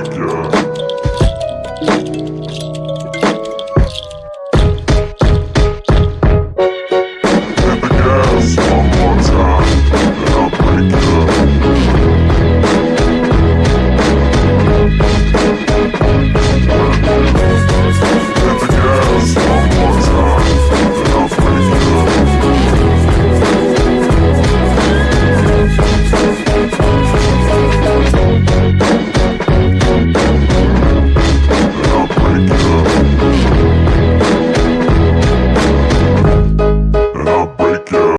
Edgar. Bye.